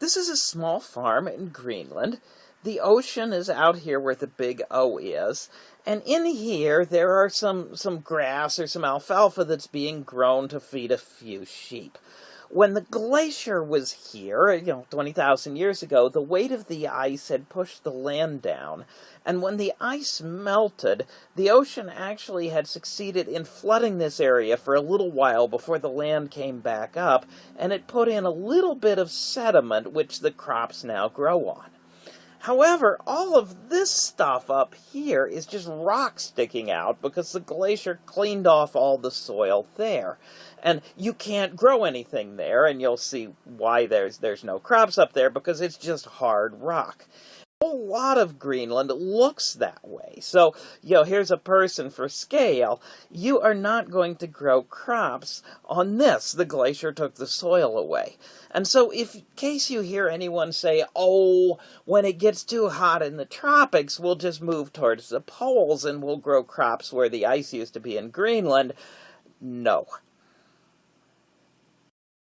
This is a small farm in Greenland. The ocean is out here where the big O is. And in here, there are some, some grass or some alfalfa that's being grown to feed a few sheep. When the glacier was here, you know, 20,000 years ago, the weight of the ice had pushed the land down. And when the ice melted, the ocean actually had succeeded in flooding this area for a little while before the land came back up, and it put in a little bit of sediment which the crops now grow on. However, all of this stuff up here is just rock sticking out because the glacier cleaned off all the soil there. And you can't grow anything there, and you'll see why there's there's no crops up there because it's just hard rock whole lot of Greenland looks that So, you know, here's a person for scale. You are not going to grow crops on this. The glacier took the soil away. And so, if, in case you hear anyone say, oh, when it gets too hot in the tropics, we'll just move towards the poles and we'll grow crops where the ice used to be in Greenland, no.